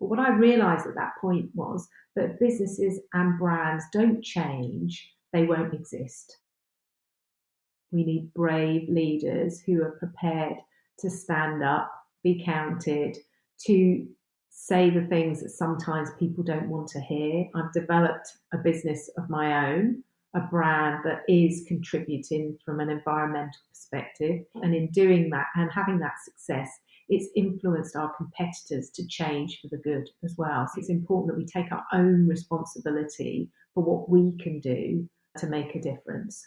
But what I realized at that point was that businesses and brands don't change, they won't exist. We need brave leaders who are prepared to stand up, be counted, to say the things that sometimes people don't want to hear. I've developed a business of my own, a brand that is contributing from an environmental perspective. Mm. And in doing that and having that success, it's influenced our competitors to change for the good as well. So it's important that we take our own responsibility for what we can do to make a difference.